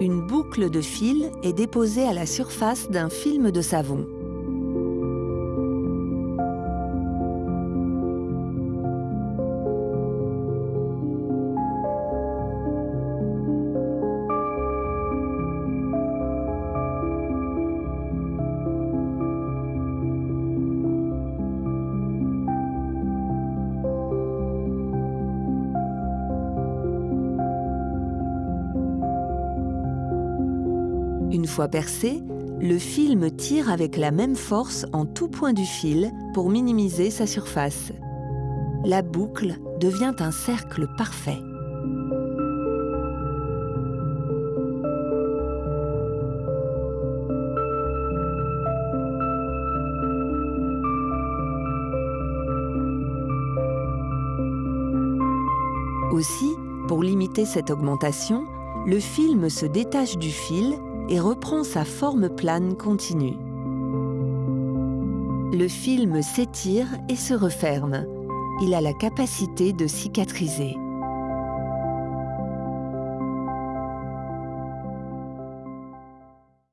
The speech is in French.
Une boucle de fil est déposée à la surface d'un film de savon. Une fois percé, le film tire avec la même force en tout point du fil pour minimiser sa surface. La boucle devient un cercle parfait. Aussi, pour limiter cette augmentation, le film se détache du fil et reprend sa forme plane continue. Le film s'étire et se referme. Il a la capacité de cicatriser.